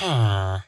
Huh.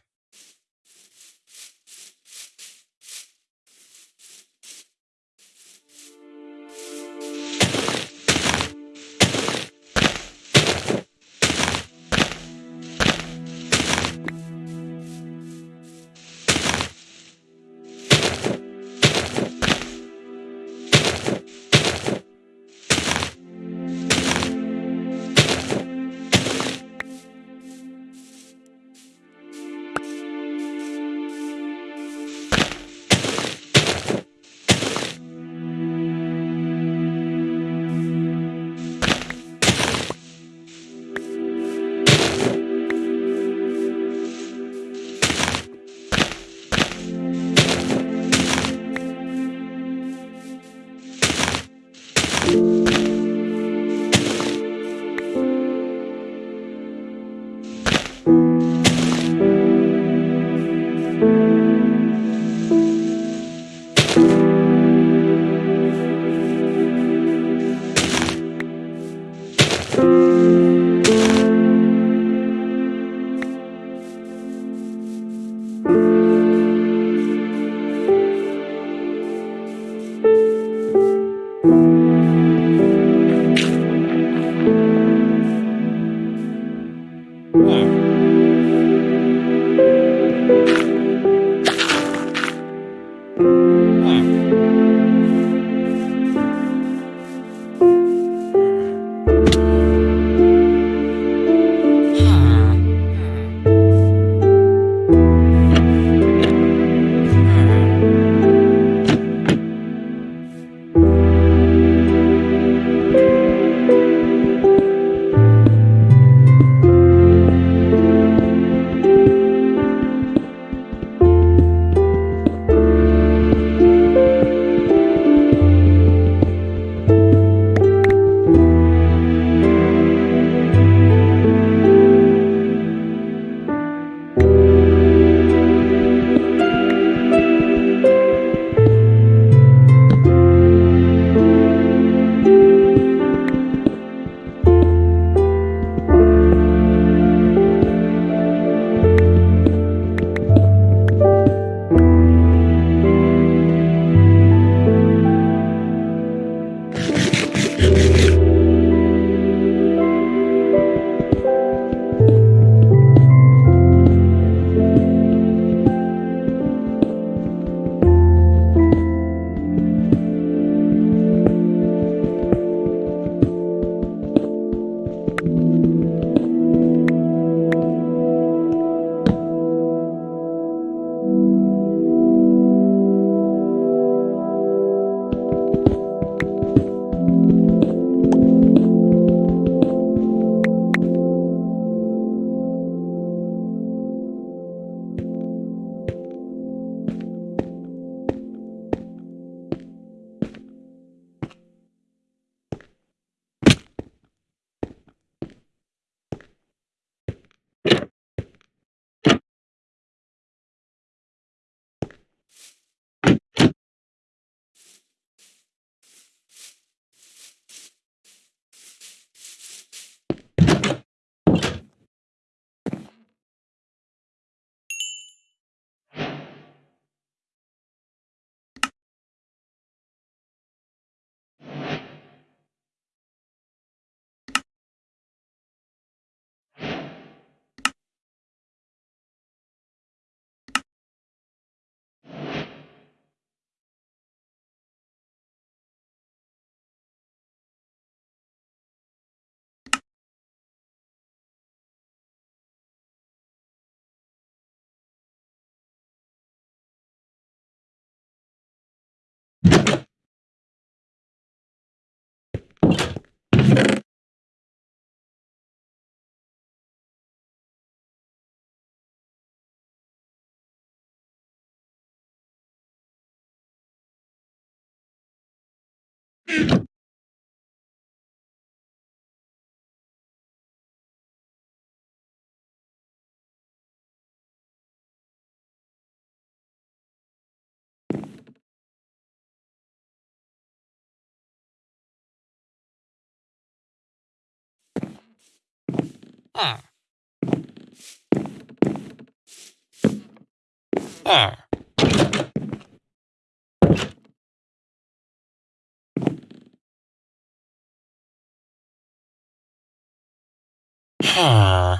Huh. Ah. Huh.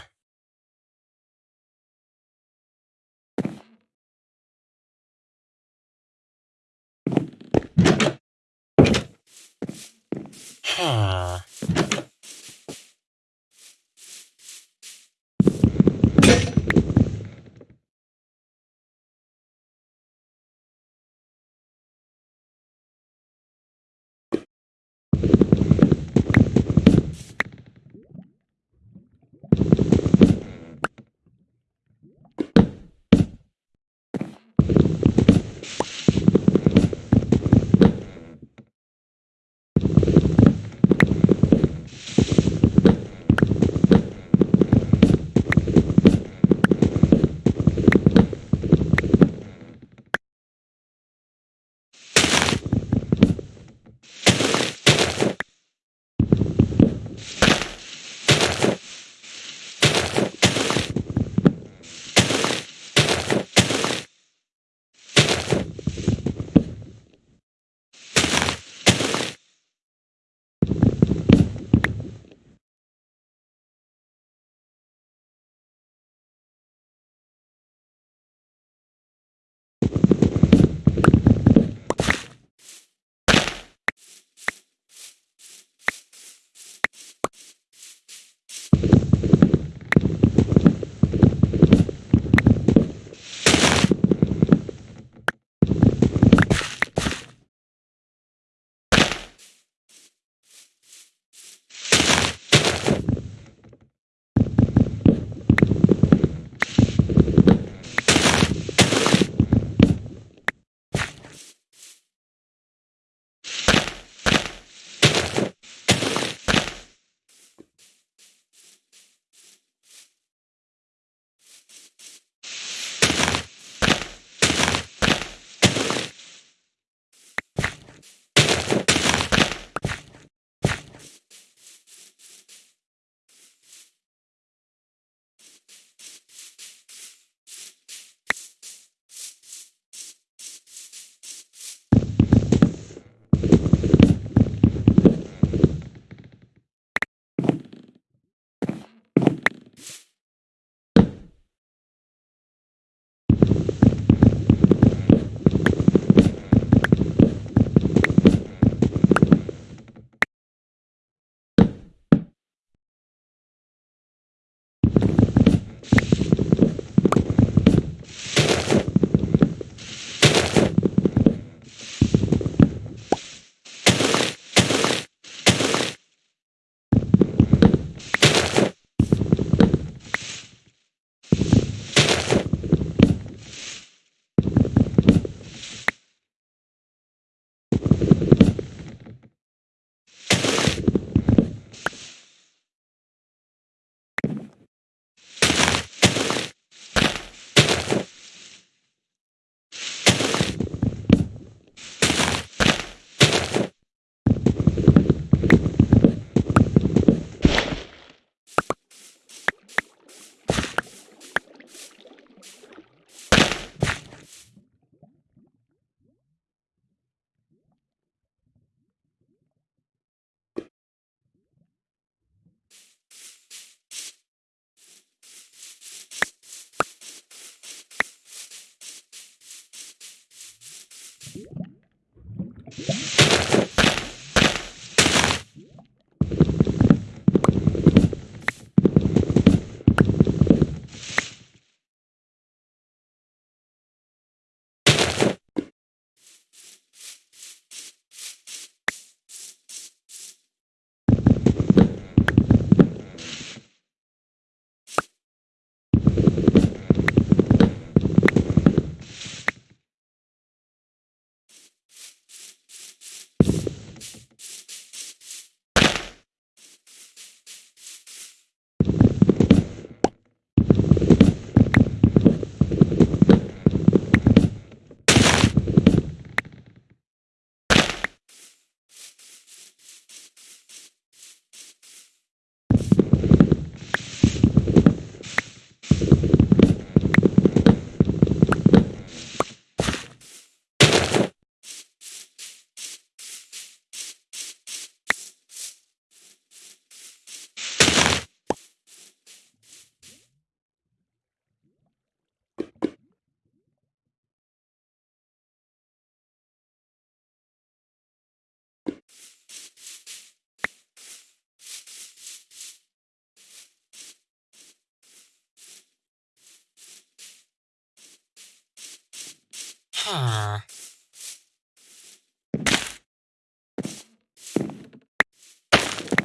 Ah.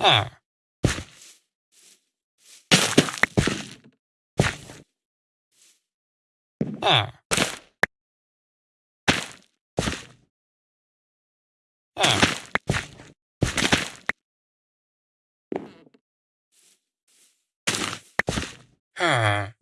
Ah. Ah. Ah.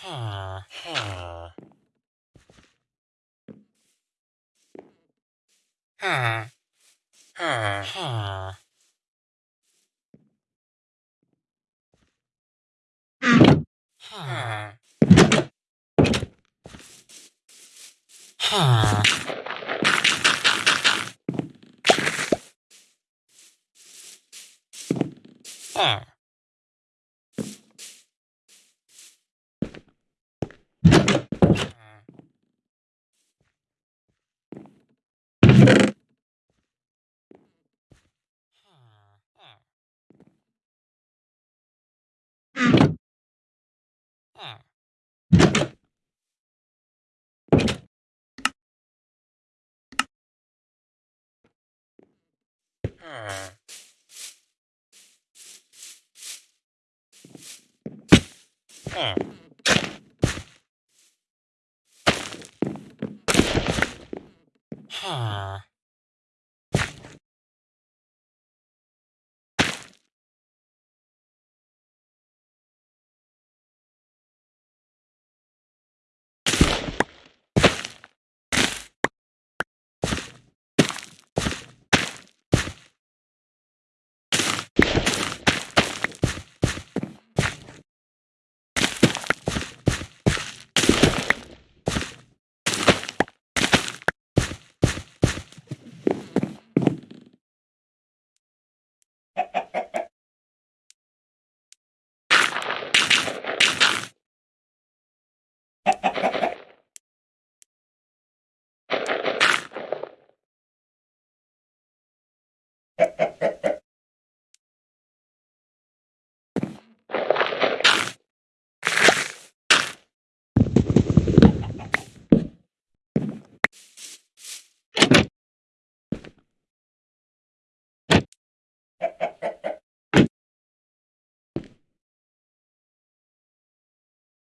Huh. Huh. Huh. Huh. Huh. Huh. Huh. Huh. Oh.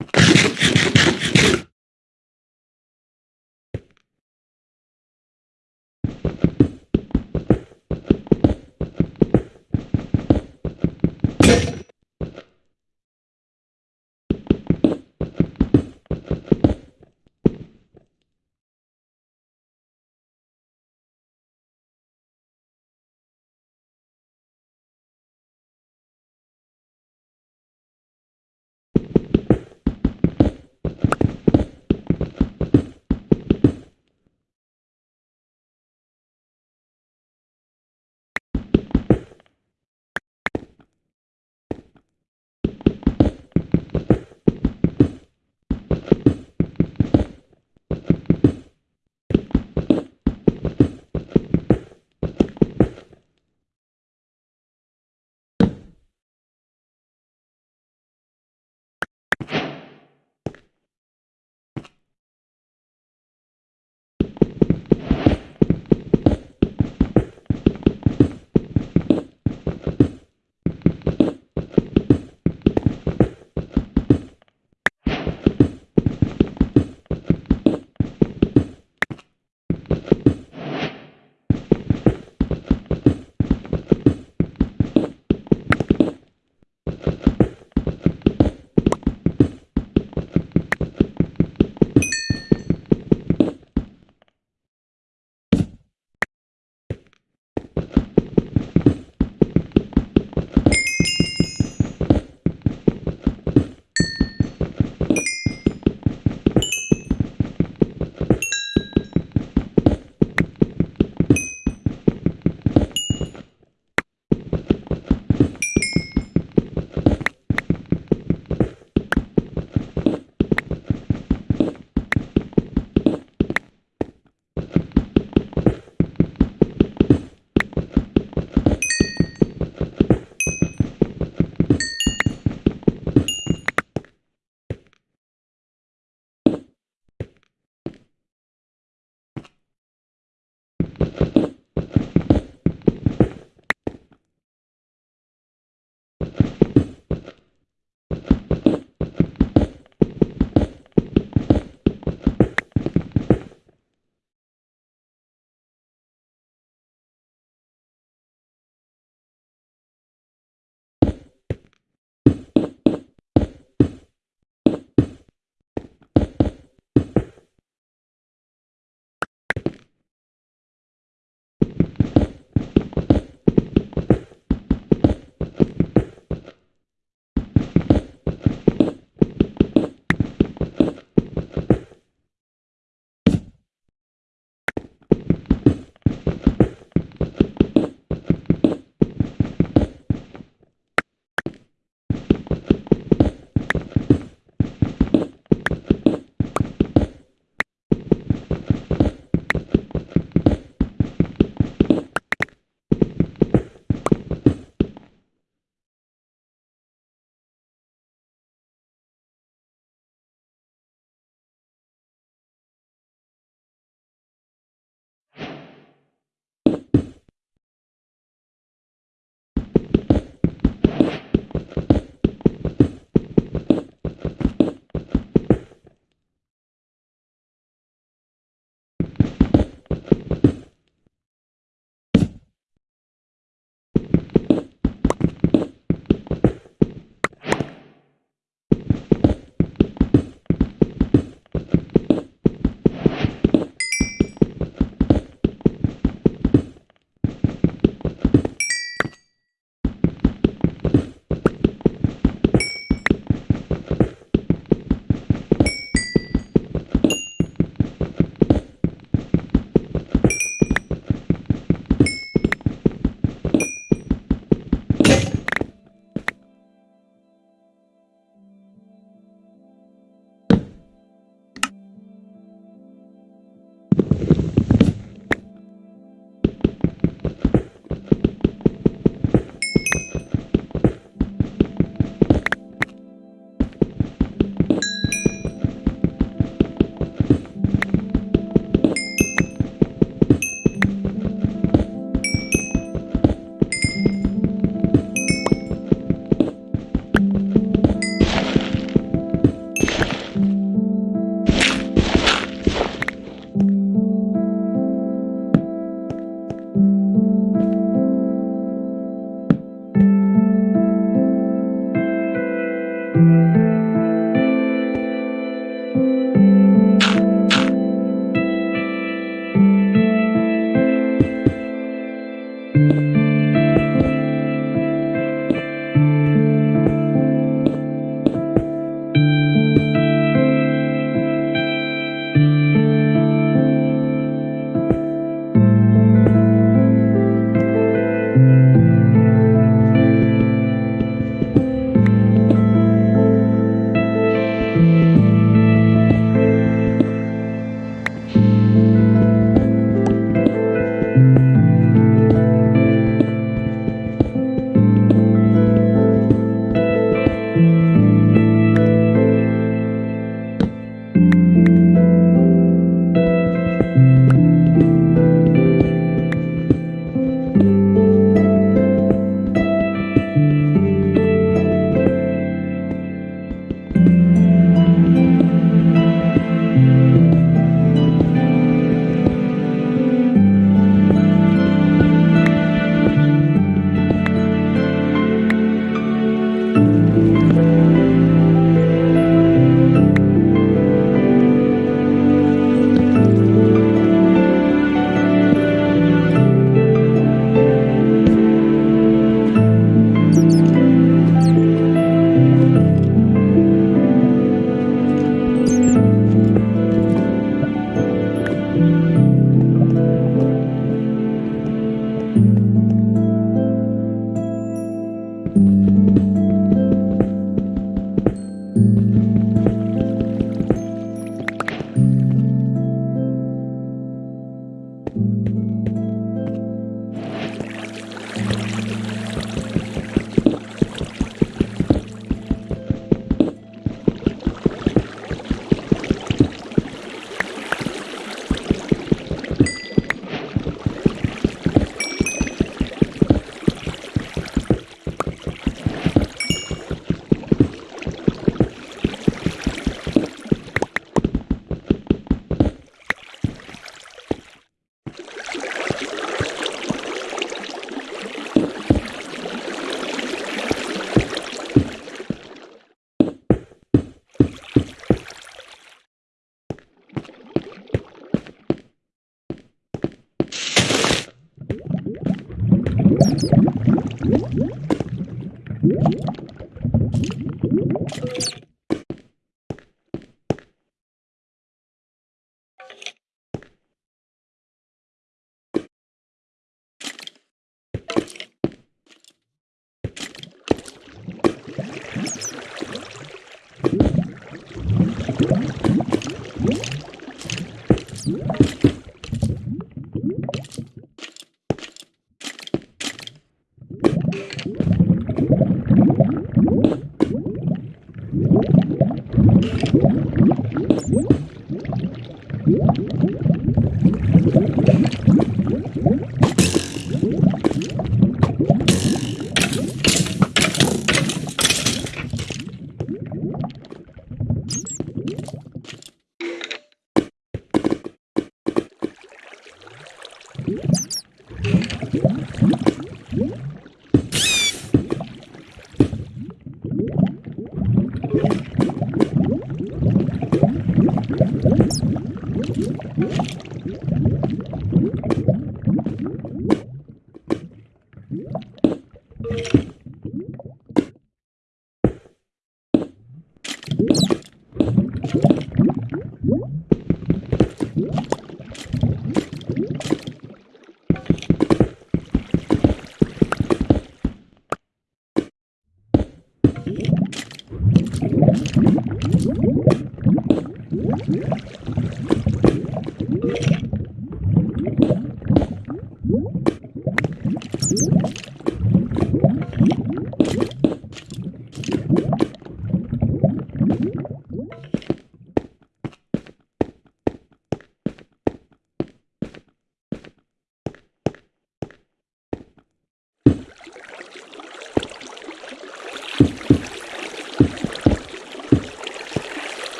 you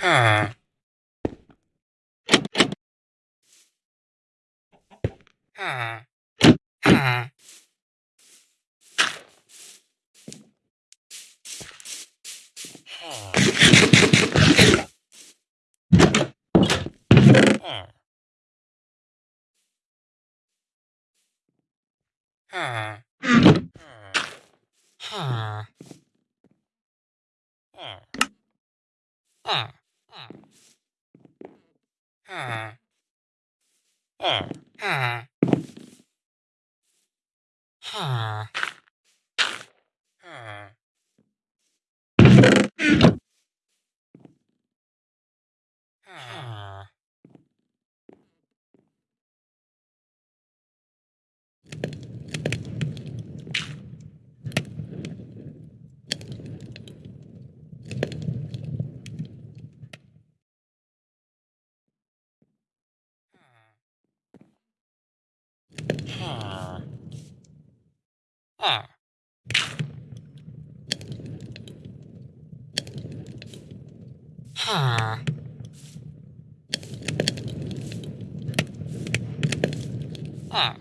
Huh. Huh. Huh. Huh. Huh. Huh. Huh. Ha. Ha. Ha. Ha. Ha. R. Huh. R.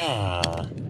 はあ。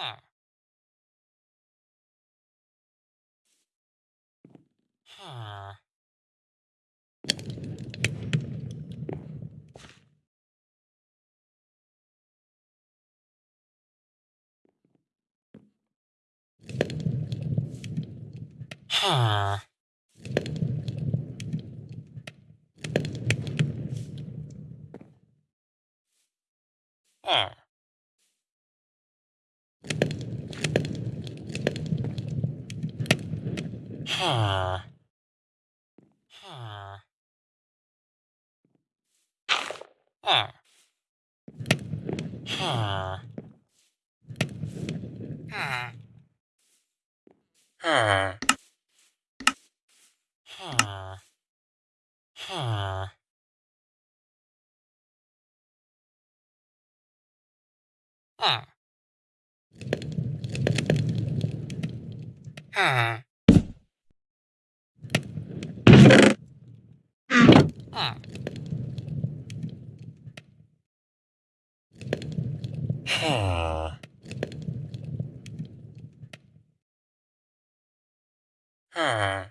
Huh. Huh. Huh. Huh. Huh. Huh. Huh. Huh. Huh. Huh. Huh. Huh. Huh. Huh. Huh. Huh. Huh.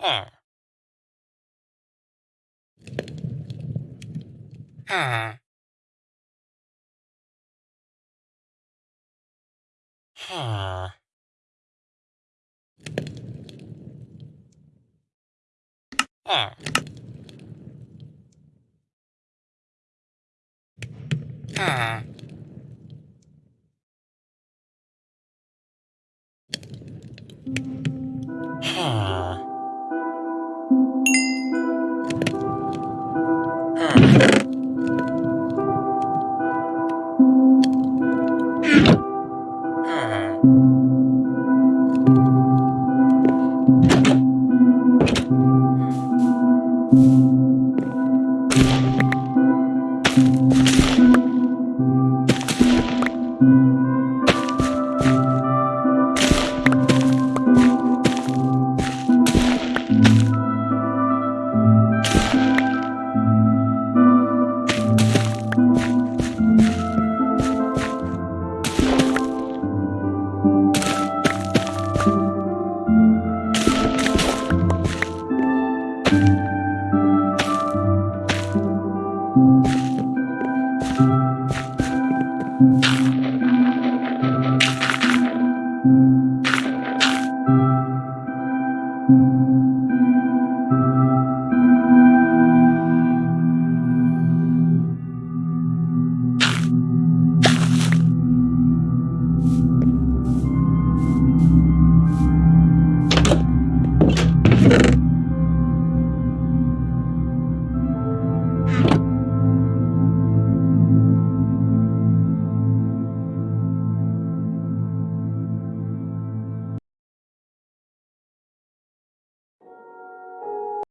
Huh. Huh. Huh. Ah. Ah. Huh.